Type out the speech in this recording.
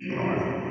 Well,